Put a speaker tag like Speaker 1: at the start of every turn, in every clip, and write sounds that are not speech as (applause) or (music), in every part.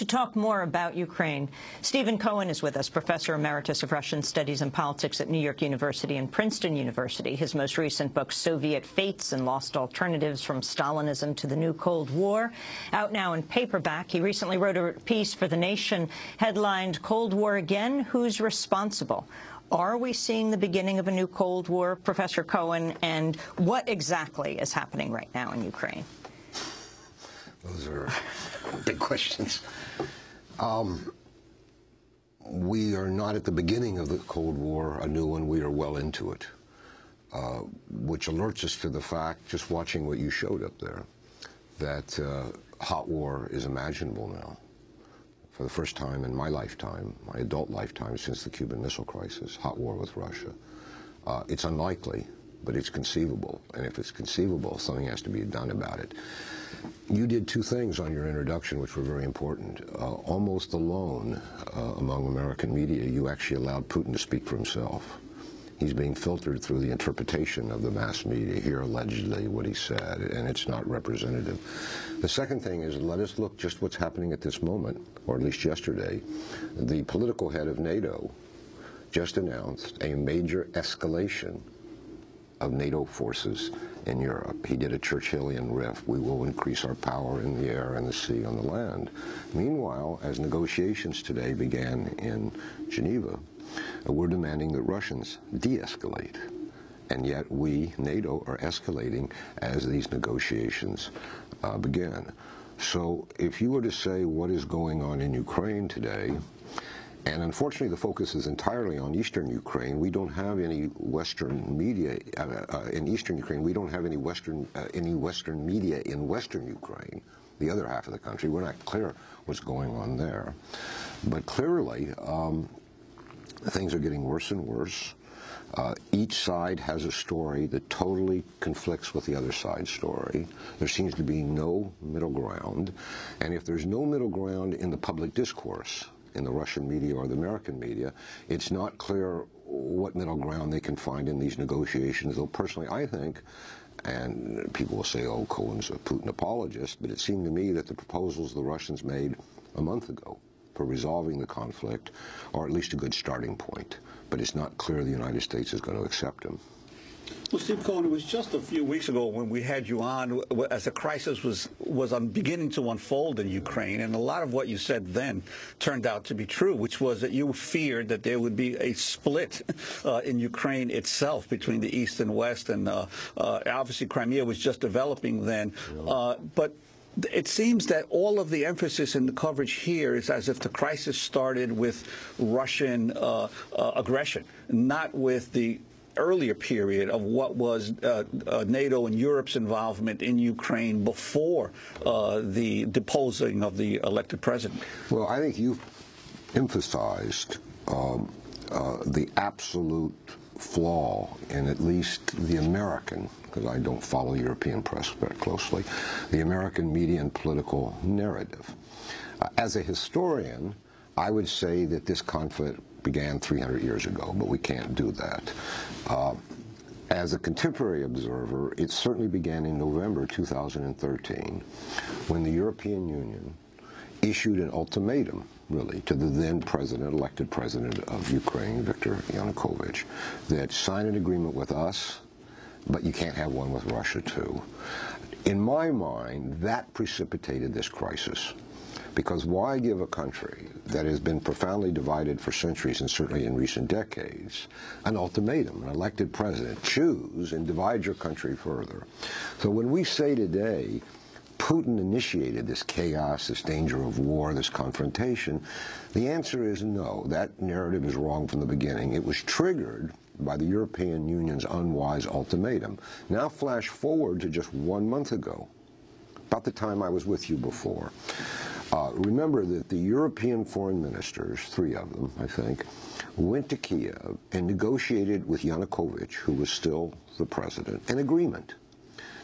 Speaker 1: To talk more about Ukraine, Stephen Cohen is with us, Professor Emeritus of Russian Studies and Politics at New York University and Princeton University. His most recent book, Soviet Fates and Lost Alternatives from Stalinism to the New Cold War, out now in paperback. He recently wrote a piece for The Nation headlined, Cold War Again? Who's Responsible? Are we seeing the beginning of a new Cold War, Professor Cohen, and what exactly is happening right now in Ukraine?
Speaker 2: Those are (laughs) big questions. Um, we are not at the beginning of the Cold War, a new one. We are well into it, uh, which alerts us to the fact, just watching what you showed up there, that uh, hot war is imaginable now. For the first time in my lifetime, my adult lifetime since the Cuban Missile Crisis, hot war with Russia. Uh, it's unlikely, but it's conceivable. And if it's conceivable, something has to be done about it. You did two things on your introduction which were very important. Uh, almost alone uh, among American media, you actually allowed Putin to speak for himself. He's being filtered through the interpretation of the mass media here, allegedly, what he said, and it's not representative. The second thing is let us look just what's happening at this moment, or at least yesterday. The political head of NATO just announced a major escalation of NATO forces in Europe. He did a Churchillian riff, we will increase our power in the air and the sea on the land. Meanwhile, as negotiations today began in Geneva, uh, we're demanding that Russians de-escalate. And yet we, NATO, are escalating as these negotiations uh, begin. So if you were to say what is going on in Ukraine today, and unfortunately, the focus is entirely on eastern Ukraine. We don't have any Western media uh, uh, in eastern Ukraine. We don't have any Western uh, any Western media in Western Ukraine, the other half of the country. We're not clear what's going on there. But clearly, um, things are getting worse and worse. Uh, each side has a story that totally conflicts with the other side's story. There seems to be no middle ground. And if there's no middle ground in the public discourse, in the Russian media or the American media, it's not clear what middle ground they can find in these negotiations, though personally I think, and people will say, oh, Cohen's a Putin apologist, but it seemed to me that the proposals the Russians made a month ago for resolving the conflict are at least a good starting point, but it's not clear the United States is going to accept them.
Speaker 3: Well, Steve Cohen, it was just a few weeks ago when we had you on as the crisis was was beginning to unfold in Ukraine, and a lot of what you said then turned out to be true, which was that you feared that there would be a split (laughs) uh, in Ukraine itself between the East and West, and uh, uh, obviously Crimea was just developing then, uh, but it seems that all of the emphasis in the coverage here is as if the crisis started with Russian uh, uh, aggression, not with the earlier period of what was uh, uh, NATO and Europe's involvement in Ukraine before uh, the deposing of the elected president?
Speaker 2: Well, I think you've emphasized um, uh, the absolute flaw in at least the American, because I don't follow European press very closely, the American media and political narrative. Uh, as a historian, I would say that this conflict began 300 years ago, but we can't do that. Uh, as a contemporary observer, it certainly began in November 2013 when the European Union issued an ultimatum, really, to the then president, elected president of Ukraine, Viktor Yanukovych, that sign an agreement with us, but you can't have one with Russia too. In my mind, that precipitated this crisis. Because why give a country that has been profoundly divided for centuries and certainly in recent decades an ultimatum, an elected president, choose and divide your country further. So when we say today, Putin initiated this chaos, this danger of war, this confrontation, the answer is no. That narrative is wrong from the beginning. It was triggered by the European Union's unwise ultimatum. Now flash forward to just one month ago, about the time I was with you before. Uh, remember that the European foreign ministers, three of them, I think, went to Kiev and negotiated with Yanukovych, who was still the president, an agreement.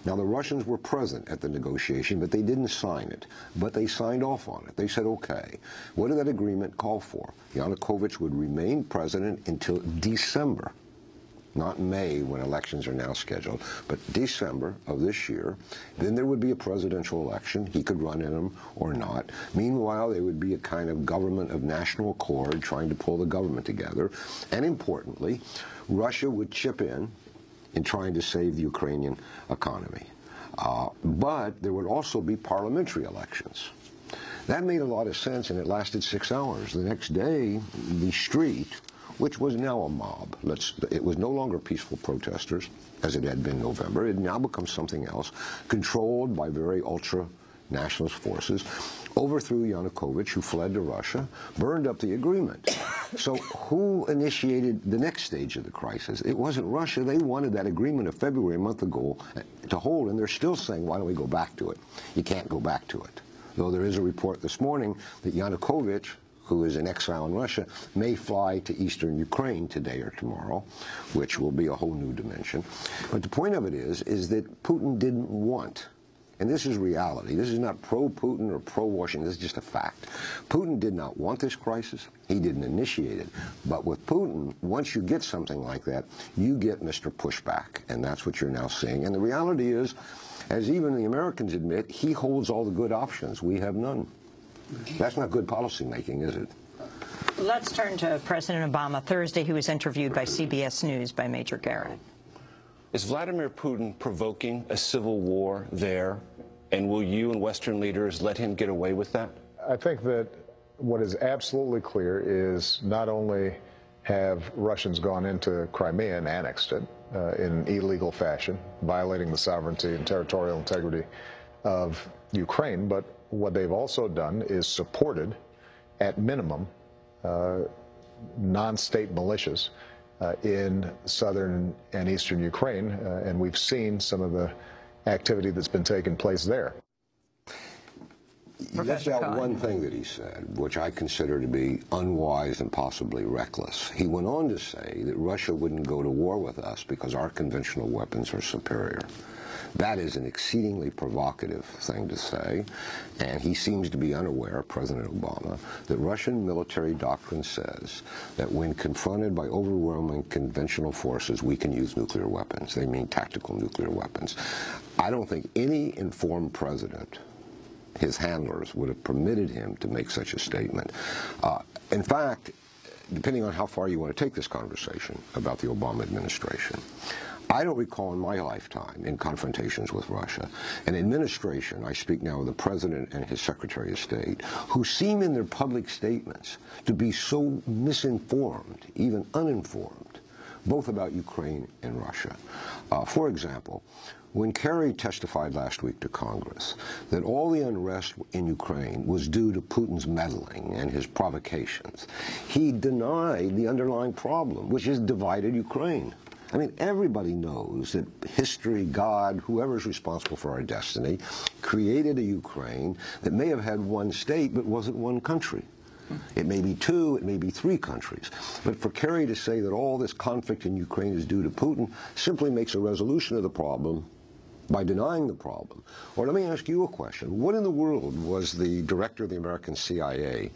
Speaker 2: Now, the Russians were present at the negotiation, but they didn't sign it. But they signed off on it. They said, okay. What did that agreement call for? Yanukovych would remain president until December. Not May when elections are now scheduled, but December of this year. Then there would be a presidential election. He could run in them or not. Meanwhile, there would be a kind of government of national accord trying to pull the government together. And importantly, Russia would chip in in trying to save the Ukrainian economy. Uh, but there would also be parliamentary elections. That made a lot of sense, and it lasted six hours. The next day, the street, which was now a mob, let's, it was no longer peaceful protesters, as it had been November. It now becomes something else, controlled by very ultra nationalist forces, overthrew Yanukovych, who fled to Russia, burned up the agreement. (coughs) So who initiated the next stage of the crisis? It wasn't Russia. They wanted that agreement of February, a month ago, to hold, and they're still saying, why don't we go back to it? You can't go back to it though there is a report this morning that Yanukovych, who is in exile in Russia, may fly to eastern Ukraine today or tomorrow, which will be a whole new dimension. But the point of it is, is that Putin didn't want and this is reality. This is not pro-Putin or pro-Washington. This is just a fact. Putin did not want this crisis. He didn't initiate it. But with Putin, once you get something like that, you get Mr. Pushback. And that's what you're now seeing. And the reality is, as even the Americans admit, he holds all the good options. We have none. That's not good policymaking, is it?
Speaker 1: Let's turn to President Obama. Thursday, he was interviewed by CBS News by Major Garrett.
Speaker 4: Is Vladimir Putin provoking a civil war there? And will you and Western leaders let him get away with that?
Speaker 5: I think that what is absolutely clear is not only have Russians gone into Crimea and annexed it, uh, in illegal fashion, violating the sovereignty and territorial integrity of Ukraine. But what they've also done is supported, at minimum, uh, non-state militias uh, in southern and eastern Ukraine, uh, and we've seen some of the activity that's been taking place there.
Speaker 2: He left out one thing that he said, which I consider to be unwise and possibly reckless. He went on to say that Russia wouldn't go to war with us because our conventional weapons are superior. That is an exceedingly provocative thing to say, and he seems to be unaware, President Obama, that Russian military doctrine says that when confronted by overwhelming conventional forces, we can use nuclear weapons. They mean tactical nuclear weapons. I don't think any informed president his handlers would have permitted him to make such a statement. Uh, in fact, depending on how far you want to take this conversation about the Obama administration, I don't recall in my lifetime in confrontations with Russia an administration, I speak now of the President and his Secretary of State, who seem in their public statements to be so misinformed, even uninformed, both about Ukraine and Russia. Uh, for example, when Kerry testified last week to Congress that all the unrest in Ukraine was due to Putin's meddling and his provocations, he denied the underlying problem, which is divided Ukraine. I mean, everybody knows that history, God, whoever's responsible for our destiny, created a Ukraine that may have had one state but wasn't one country. It may be two, it may be three countries. But for Kerry to say that all this conflict in Ukraine is due to Putin simply makes a resolution of the problem by denying the problem. Or let me ask you a question. What in the world was the director of the American CIA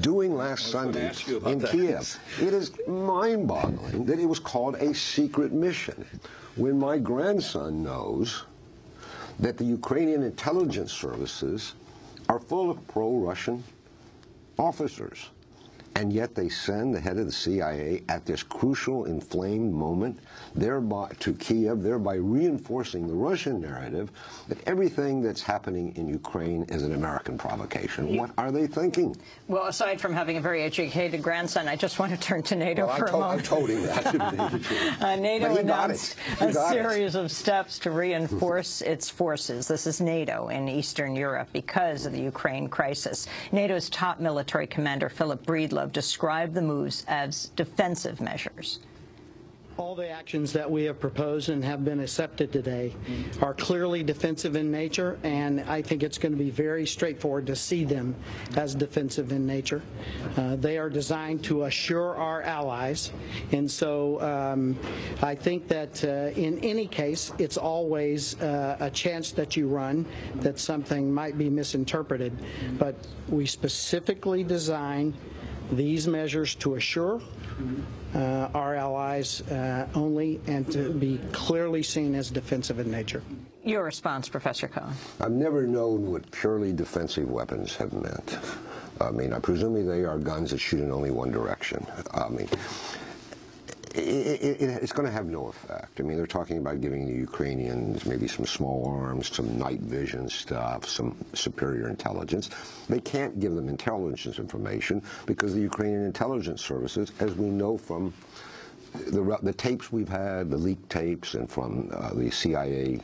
Speaker 2: doing last Sunday in that. Kiev? It is mind-boggling that it was called a secret mission. When my grandson knows that the Ukrainian intelligence services are full of pro-Russian officers and yet they send the head of the CIA at this crucial inflamed moment thereby to Kiev, thereby reinforcing the Russian narrative that everything that's happening in Ukraine is an American provocation. What are they thinking?
Speaker 1: Well, aside from having a very educated grandson, I just want to turn to NATO
Speaker 2: well,
Speaker 1: for
Speaker 2: a
Speaker 1: moment.
Speaker 2: I told him that. (laughs)
Speaker 1: uh, NATO announced a series it. of steps to reinforce its forces. This is NATO in Eastern Europe because of the Ukraine crisis. NATO's top military commander, Philip Breedlove, described the moves as defensive measures.
Speaker 6: All the actions that we have proposed and have been accepted today are clearly defensive in nature, and I think it's going to be very straightforward to see them as defensive in nature. Uh, they are designed to assure our allies, and so um, I think that uh, in any case, it's always uh, a chance that you run that something might be misinterpreted, but we specifically design these measures to assure uh, our allies uh, only and to be clearly seen as defensive in nature.
Speaker 1: Your response, Professor Cohen.
Speaker 2: I've never known what purely defensive weapons have meant. I mean, I presume they are guns that shoot in only one direction. I mean, it, it, it's going to have no effect. I mean, they're talking about giving the Ukrainians maybe some small arms, some night vision stuff, some superior intelligence. They can't give them intelligence information because the Ukrainian intelligence services, as we know from the, the tapes we've had, the leaked tapes, and from uh, the CIA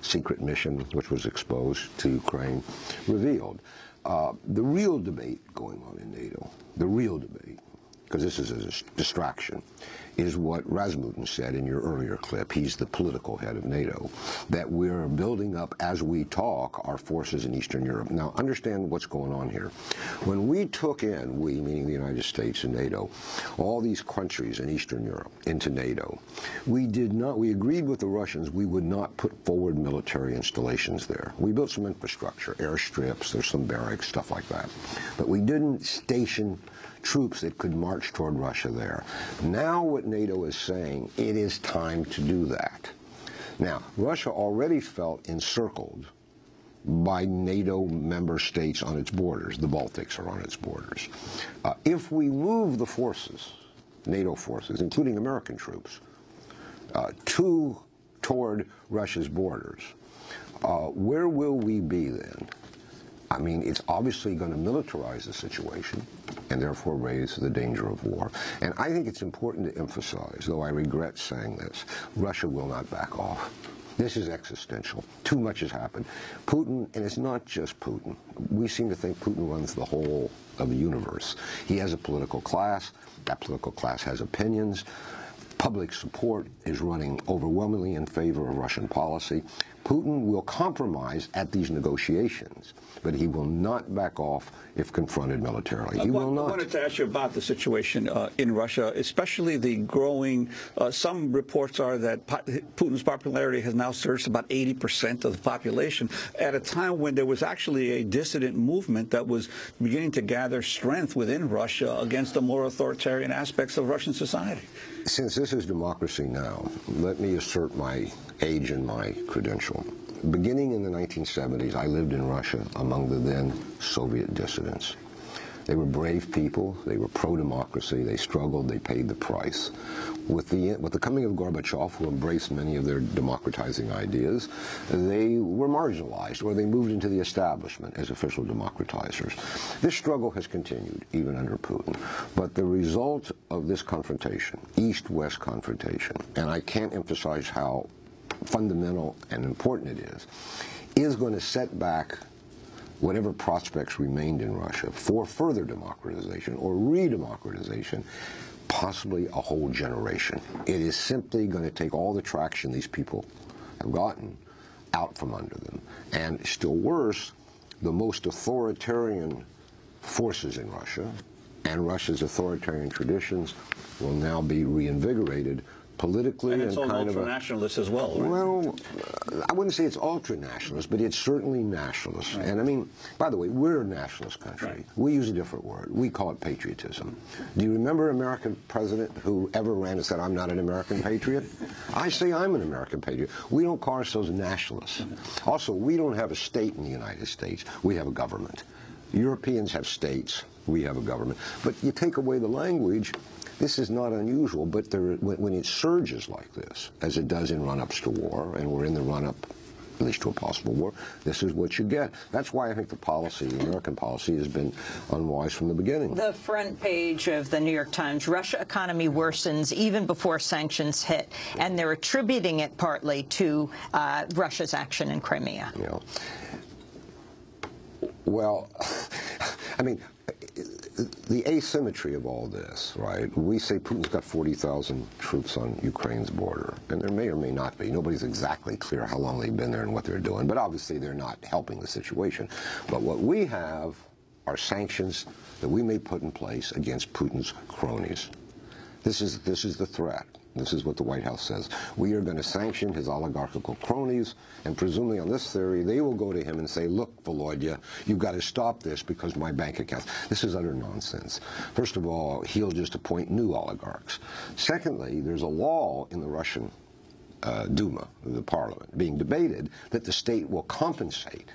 Speaker 2: secret mission, which was exposed to Ukraine, revealed. Uh, the real debate going on in NATO, the real debate, because this is a distraction, is what Rasmussen said in your earlier clip. He's the political head of NATO. That we're building up, as we talk, our forces in Eastern Europe. Now, understand what's going on here. When we took in, we, meaning the United States and NATO, all these countries in Eastern Europe into NATO, we did not, we agreed with the Russians we would not put forward military installations there. We built some infrastructure, airstrips, there's some barracks, stuff like that. But we didn't station troops that could march toward Russia there. Now what NATO is saying, it is time to do that. Now, Russia already felt encircled by NATO member states on its borders. The Baltics are on its borders. Uh, if we move the forces, NATO forces, including American troops, uh, to toward Russia's borders, uh, where will we be then? I mean, it's obviously going to militarize the situation and therefore raise the danger of war. And I think it's important to emphasize, though I regret saying this, Russia will not back off. This is existential. Too much has happened. Putin, and it's not just Putin. We seem to think Putin runs the whole of the universe. He has a political class. That political class has opinions. Public support is running overwhelmingly in favor of Russian policy. Putin will compromise at these negotiations, but he will not back off if confronted militarily. He
Speaker 3: I
Speaker 2: will not.
Speaker 3: I wanted to ask you about the situation uh, in Russia, especially the growing. Uh, some reports are that Putin's popularity has now surged about 80 percent of the population at a time when there was actually a dissident movement that was beginning to gather strength within Russia against the more authoritarian aspects of Russian society.
Speaker 2: Since this is democracy now, let me assert my age and my Beginning in the 1970s, I lived in Russia among the then Soviet dissidents. They were brave people. They were pro-democracy. They struggled. They paid the price. With the, with the coming of Gorbachev, who embraced many of their democratizing ideas, they were marginalized, or they moved into the establishment as official democratizers. This struggle has continued, even under Putin. But the result of this confrontation, East-West confrontation, and I can't emphasize how fundamental and important it is, is going to set back whatever prospects remained in Russia for further democratization or re-democratization, possibly a whole generation. It is simply going to take all the traction these people have gotten out from under them. And still worse, the most authoritarian forces in Russia and Russia's authoritarian traditions will now be reinvigorated politically
Speaker 3: and,
Speaker 2: and,
Speaker 3: it's all
Speaker 2: kind of a
Speaker 3: nationalist as well. Right?
Speaker 2: well, uh, I wouldn't say it's ultra nationalist, but it's certainly nationalist. Right. And I mean, by the way, we're a nationalist country. Right. We use a different word. We call it patriotism. Do you remember an American president who ever ran and said, "I'm not an American patriot"? I say I'm an American patriot. We don't call ourselves nationalists. Mm-hmm. Also, we don't have a state in the United States. We have a government. Europeans have states. We have a government. But you take away the language, this is not unusual, but there, when, when it surges like this, as it does in run-ups to war, and we're in the run-up at least to a possible war, this is what you get. That's why I think the policy, the American policy, has been unwise from the beginning.
Speaker 1: The front page of the New York Times, Russia economy worsens even before sanctions hit, and they're attributing it partly to uh, Russia's action in Crimea.
Speaker 2: Yeah. Well, (laughs) I mean, the asymmetry of all this, right? We say Putin's got 40,000 troops on Ukraine's border, and there may or may not be. Nobody's exactly clear how long they've been there and what they're doing, but obviously they're not helping the situation. But what we have are sanctions that we may put in place against Putin's cronies. This is, this is the threat. This is what the White House says. We are going to sanction his oligarchical cronies, and presumably on this theory, they will go to him and say, look, Volodya, you've got to stop this because my bank accounts. This is utter nonsense. First of all, he'll just appoint new oligarchs. Secondly, there's a law in the Russian uh, Duma, the parliament, being debated that the state will compensate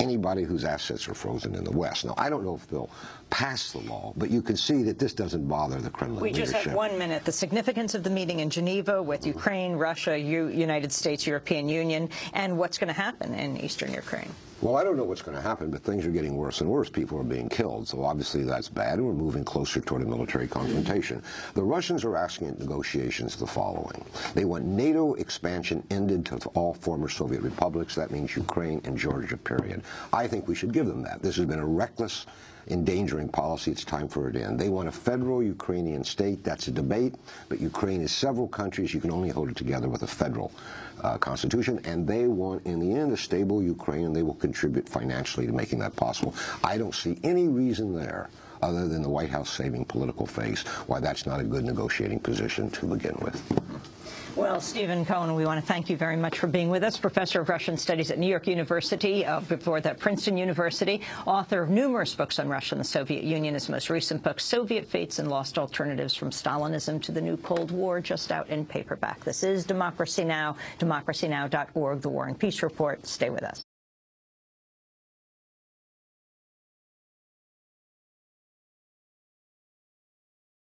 Speaker 2: anybody whose assets are frozen in the West. Now, I don't know if they'll pass the law, but you can see that this doesn't bother the Kremlin
Speaker 1: We
Speaker 2: leadership.
Speaker 1: just have one minute. The significance of the meeting in Geneva with Ukraine, Russia, U United States, European Union, and what's going to happen in eastern Ukraine.
Speaker 2: Well, I don't know what's going to happen, but things are getting worse and worse. People are being killed, so obviously that's bad, and we're moving closer toward a military confrontation. The Russians are asking in negotiations the following. They want NATO expansion ended to all former Soviet republics. That means Ukraine and Georgia, period. I think we should give them that. This has been a reckless endangering policy. It's time for it to end. They want a federal Ukrainian state. That's a debate, but Ukraine is several countries. You can only hold it together with a federal uh, constitution, and they want, in the end, a stable Ukraine, and they will contribute financially to making that possible. I don't see any reason there other than the White House saving political face, why that's not a good negotiating position to begin with.
Speaker 1: Well, Stephen Cohen, we want to thank you very much for being with us, professor of Russian Studies at New York University, uh, before that Princeton University, author of numerous books on Russia and the Soviet Union. His most recent book, Soviet Fates and Lost Alternatives from Stalinism to the New Cold War, just out in paperback. This is Democracy Now!, democracynow.org, The War and Peace Report. Stay with us.